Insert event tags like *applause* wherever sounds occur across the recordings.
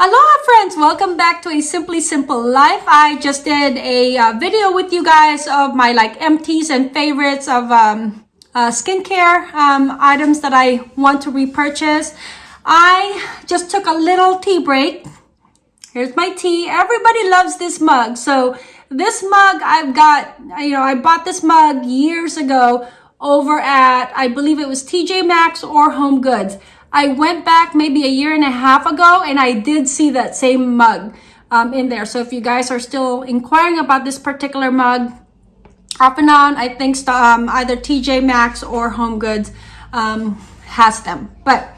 Aloha friends, welcome back to a Simply Simple Life. I just did a uh, video with you guys of my like empties and favorites of um, uh, skincare um, items that I want to repurchase. I just took a little tea break. Here's my tea. Everybody loves this mug. So this mug I've got, you know, I bought this mug years ago over at, I believe it was TJ Maxx or Home Goods. I went back maybe a year and a half ago and I did see that same mug um, in there. So if you guys are still inquiring about this particular mug, off and on, I think um, either TJ Maxx or Home Goods um, has them. But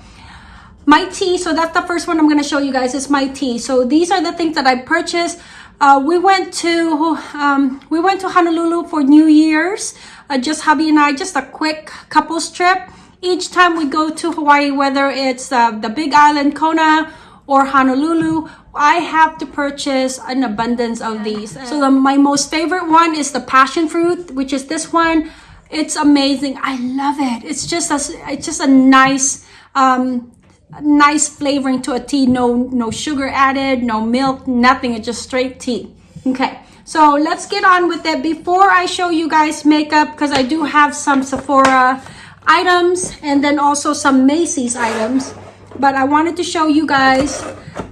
my tea, so that's the first one I'm going to show you guys is my tea. So these are the things that I purchased. Uh, we went to um, we went to Honolulu for New Year's. Uh, just hubby and I, just a quick couples trip each time we go to Hawaii, whether it's uh, the Big Island, Kona, or Honolulu, I have to purchase an abundance of these. So the, my most favorite one is the passion fruit, which is this one. It's amazing. I love it. It's just a, it's just a nice, um, nice flavoring to a tea. No, no sugar added, no milk, nothing. It's just straight tea. Okay. So let's get on with it. Before I show you guys makeup, because I do have some Sephora items and then also some Macy's items. But I wanted to show you guys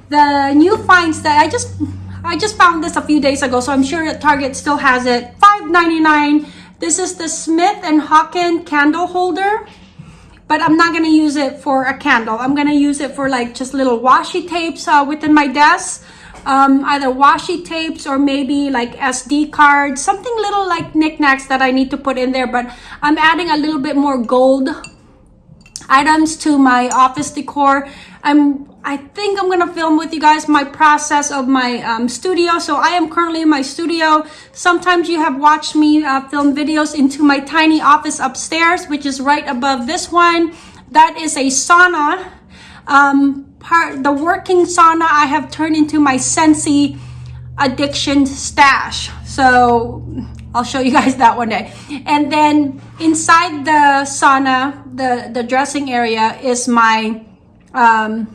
the new finds that I just I just found this a few days ago. So I'm sure that Target still has it. $5.99. This is the Smith and Hawken candle holder. But I'm not to use it for a candle. I'm to use it for like just little washi tapes uh, within my desk um, either washi tapes or maybe like SD cards, something little like knickknacks that I need to put in there. But I'm adding a little bit more gold items to my office decor. I'm, I think I'm gonna film with you guys my process of my um, studio. So I am currently in my studio. Sometimes you have watched me uh, film videos into my tiny office upstairs, which is right above this one. That is a sauna. Um, the working sauna I have turned into my Scentsy addiction stash. So I'll show you *laughs* guys that one day. And then inside the sauna, the, the dressing area is my um,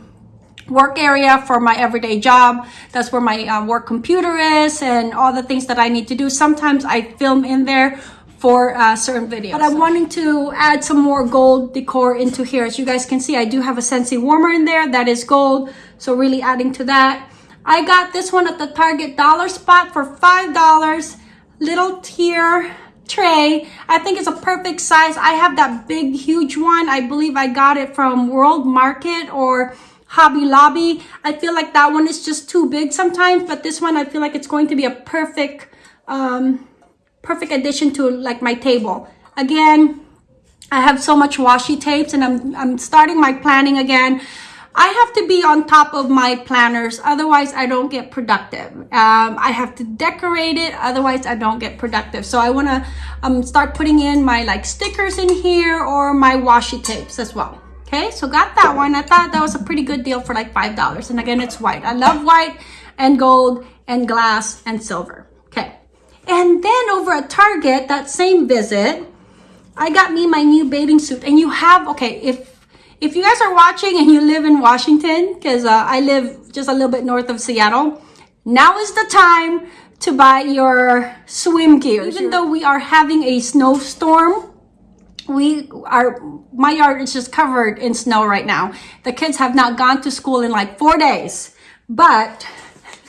work area for my everyday job. That's where my uh, work computer is and all the things that I need to do. Sometimes I film in there for uh, certain videos. But I'm wanting to add some more gold decor into here. As you guys can see, I do have a Scentsy warmer in there that is gold. So really adding to that. I got this one at the Target dollar spot for $5. Little tier tray. I think it's a perfect size. I have that big, huge one. I believe I got it from World Market or Hobby Lobby. I feel like that one is just too big sometimes, but this one I feel like it's going to be a perfect um, perfect addition to like my table. Again, I have so much washi tapes and I'm, I'm starting my planning again. I have to be on top of my planners, otherwise I don't get productive. Um, I have to decorate it, otherwise I don't get productive. So I want to um, start putting in my like stickers in here or my washi tapes as well. Okay, so got that one. I thought that was a pretty good deal for like $5. And again, it's white. I love white and gold and glass and silver. And then over at Target, that same visit, I got me my new bathing suit. And you have, okay, if if you guys are watching and you live in Washington, because uh, I live just a little bit north of Seattle, now is the time to buy your swim gear. Even though we are having a snowstorm, we are, my yard is just covered in snow right now. The kids have not gone to school in like four days, but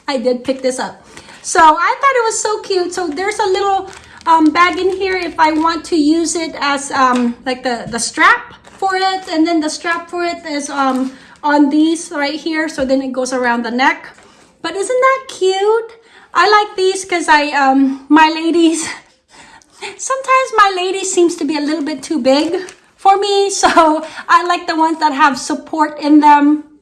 I did pick this up. So I thought it was so cute. So there's a little um, bag in here if I want to use it as um, like the, the strap for it. And then the strap for it is um, on these right here. So then it goes around the neck. But isn't that cute? I like these because I, um, my ladies, *laughs* sometimes my ladies seems to be a little bit too big for me. So *laughs* I like the ones that have support in them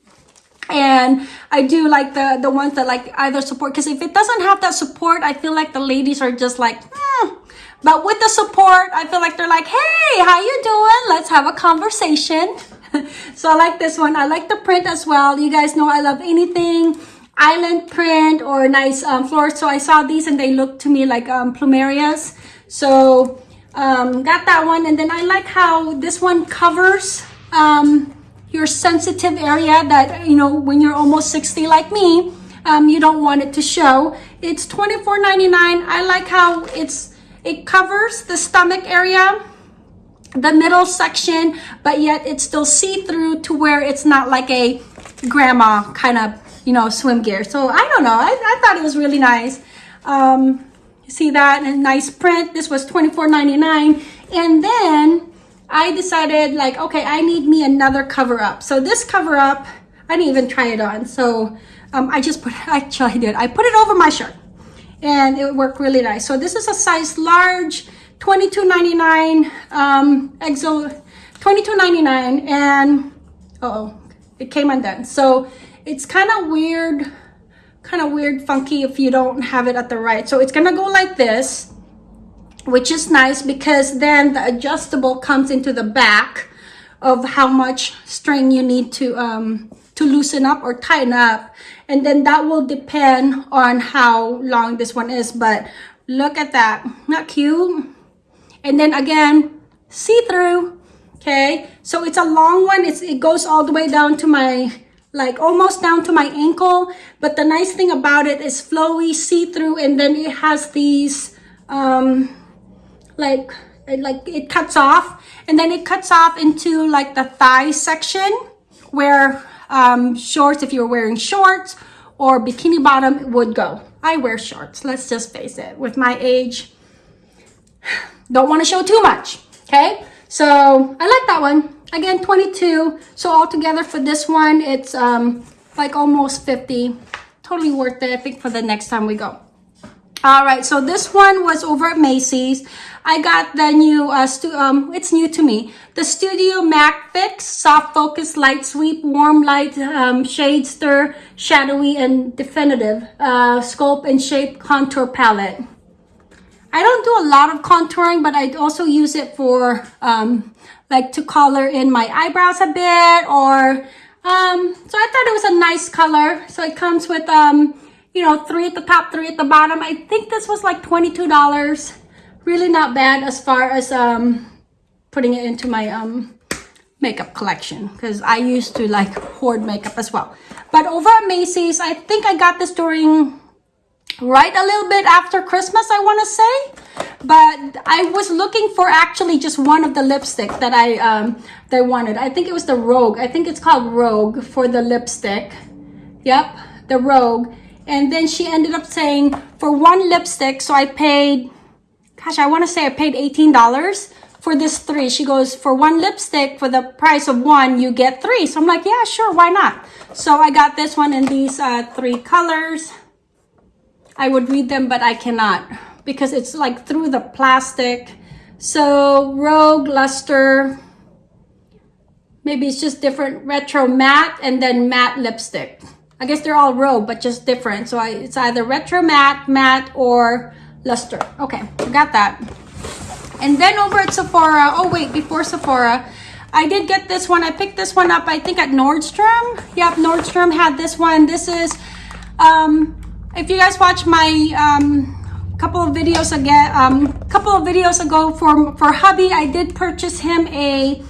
and I do like the the ones that like either support because if it doesn't have that support I feel like the ladies are just like hmm. but with the support I feel like they're like hey how you doing? Let's have a conversation. *laughs* So I like this one. I like the print as well. You guys know I love anything island print or nice um, so I saw these and they look to me like um, plumerias. So um, got that one. And then I like how this one covers um, your sensitive area that, you know, when you're almost 60 like me, um, you don't want it to show. It's $24.99. I like how it's it covers the stomach area, the middle section, but yet it's still see-through to where it's not like a grandma kind of, you know, swim gear. So I don't know. I, I thought it was really nice. Um, you see that? A nice print. This was $24.99. And then I decided like, okay, I need me another cover up. So this cover up, I didn't even try it on. So um, I just put, actually *laughs* I did. I put it over my shirt and it worked really nice. So this is a size large, $22.99, um, EXO, $22.99 and, uh oh it came undone. So it's kind of weird, kind of weird, funky if you don't have it at the right. So it's gonna go like this which is nice because then the adjustable comes into the back of how much string you need to um, to loosen up or tighten up. And then that will depend on how long this one is but look at that. Not cute. And then again see-through okay? So it's a long one. It's it goes all the way down to my like almost down to my ankle. But the nice thing about it is flowy see-through and then it has these um like like it cuts off and then it cuts off into like the thigh section where um, shorts if you're wearing shorts or bikini bottom would go. I wear shorts let's just face it. With my age *sighs* don't want to show too much okay? So I like that one. Again 22 so altogether for this one it's um like almost 50 totally worth it I think for the next time we go all right so this one was over at Macy's I got the new, uh, um, it's new to me, the Studio Mac Fix Soft Focus Light Sweep Warm Light um, Shade Stir Shadowy and Definitive uh, Sculpt and Shape Contour Palette. I don't do a lot of contouring, but I also use it for um, like to color in my eyebrows a bit or um, so I thought it was a nice color. So it comes with, um, you know, three at the top, three at the bottom. I think this was like $22 really not bad as far as um, putting it into my um, makeup collection because I used to like hoard makeup as well. But over at Macy's, I think I got this during right a little bit after Christmas, I want to say. But I was looking for actually just one of the lipstick that I um, that wanted. I think it was the Rogue. I think it's called Rogue for the lipstick. Yep, the Rogue. And then she ended up saying for one lipstick, so I paid gosh, I want to say I paid $18 for this three. She goes, for one lipstick, for the price of one, you get three. So I'm like, yeah, sure, why not? So I got this one in these uh, three colors. I would read them, but I cannot because it's like through the plastic. So Rogue, Luster, maybe it's just different retro matte and then matte lipstick. I guess they're all Rogue, but just different. So I, it's either retro matte, matte, or luster. Okay, I got that. And then over at Sephora, oh wait, before Sephora, I did get this one. I picked this one up, I think at Nordstrom. Yep, Nordstrom had this one. This is, um, if you guys watch my um, couple of videos again, um, couple of videos ago for, for hubby, I did purchase him a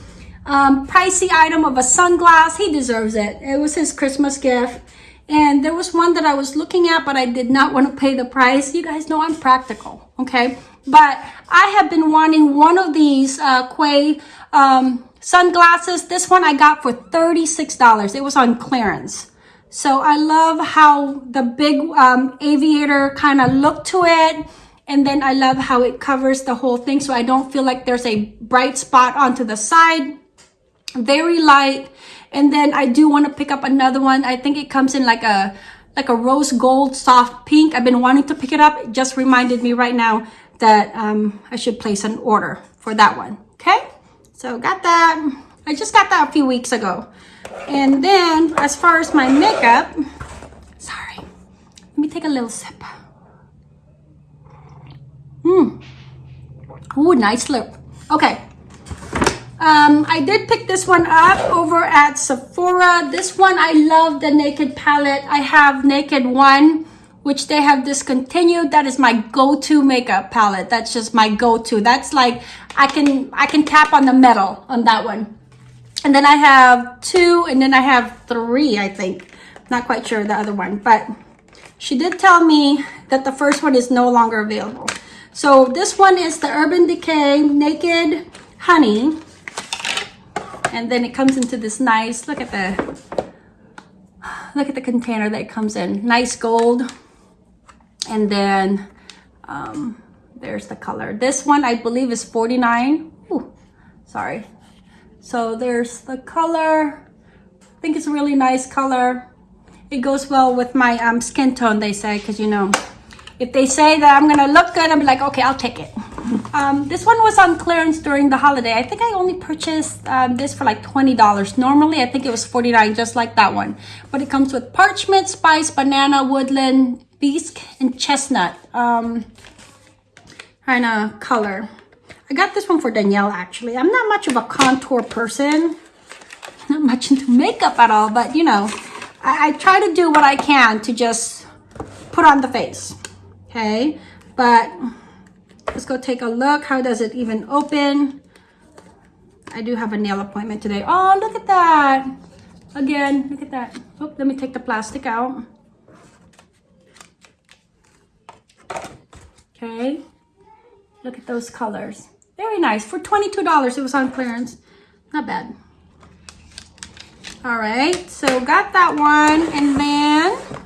um, pricey item of a sunglass. He deserves it. It was his Christmas gift. And there was one that I was looking at, but I did not want to pay the price. You guys know I'm practical, okay? But I have been wanting one of these uh, Quay um, sunglasses. This one I got for $36. It was on clearance. So I love how the big um, aviator kind of look to it. And then I love how it covers the whole thing so I don't feel like there's a bright spot onto the side. Very light. And then I do want to pick up another one. I think it comes in like a like a rose gold soft pink. I've been wanting to pick it up. It just reminded me right now that um, I should place an order for that one. Okay, so got that. I just got that a few weeks ago. And then as far as my makeup, sorry, let me take a little sip. Mmm. Ooh, nice lip. Okay, um, I did pick this one up over at Sephora. This one, I love the Naked palette. I have Naked 1, which they have discontinued. That is my go-to makeup palette. That's just my go-to. That's like, I can, I can tap on the metal on that one. And then I have two, and then I have three, I think. Not quite sure the other one, but she did tell me that the first one is no longer available. So this one is the Urban Decay Naked Honey. And then it comes into this nice, look at the, look at the container that comes in. Nice gold. And then um, there's the color. This one I believe is 49. Ooh, sorry. So there's the color. I think it's a really nice color. It goes well with my um, skin tone, they say, because you know, if they say that I'm gonna look good, I'm like, okay, I'll take it. Um, this one was on clearance during the holiday. I think I only purchased um, this for like $20. Normally, I think it was 49 just like that one. But it comes with parchment, spice, banana, woodland, bisque, and chestnut um, kind of color. I got this one for Danielle, actually. I'm not much of a contour person. Not much into makeup at all, but you know, I, I try to do what I can to just put on the face okay but let's go take a look. How does it even open? I do have a nail appointment today. Oh look at that. Again look at that. Oh let me take the plastic out. Okay. Look at those colors. Very nice. For $22 it was on clearance. Not bad. All right. So got that one. And then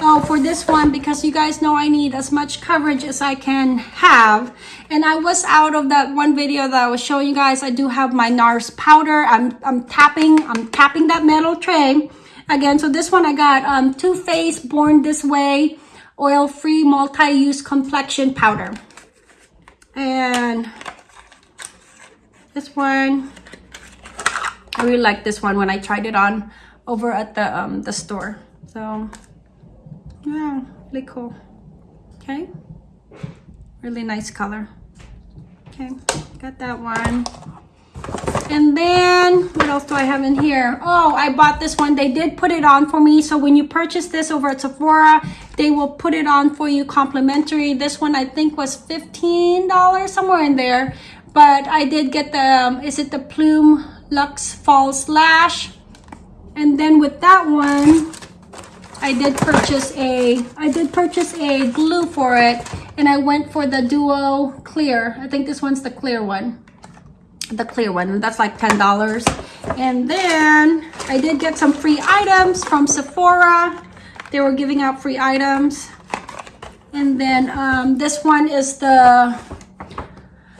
oh for this one because you guys know I need as much coverage as I can have. And I was out of that one video that I was showing you guys. I do have my NARS powder. I'm, I'm tapping I'm tapping that metal tray again. So this one I got um, Too Faced Born This Way oil-free multi-use complexion powder. And this one I really like this one when I tried it on over at the um, the store. So yeah really cool. Okay. Really nice color. Okay got that one. And then what else do i have in here? Oh i bought this one. They did put it on for me so when you purchase this over at sephora they will put it on for you complimentary. This one i think was 15 dollars somewhere in there. But i did get the um, is it the plume luxe false lash and then with that one I did purchase a I did purchase a glue for it and I went for the duo clear. I think this one's the clear one. The clear one. That's like ten dollars. And then I did get some free items from Sephora. They were giving out free items. And then um, this one is the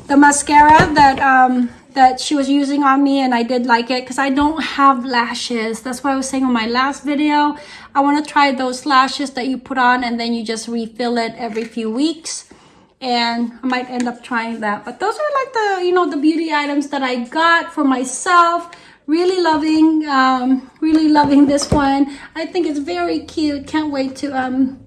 the mascara that um, that she was using on me and I did like it because I don't have lashes. That's what I was saying on my last video. I want to try those lashes that you put on and then you just refill it every few weeks. And I might end up trying that. But those are like the, you know, the beauty items that I got for myself. Really loving, um, really loving this one. I think it's very cute. Can't wait to, um,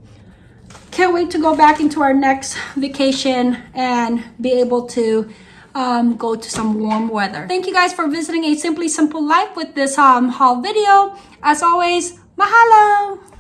can't wait to go back into our next vacation and be able to um, go to some warm weather. Thank you guys for visiting A Simply Simple Life with this um, haul video. As always, mahalo!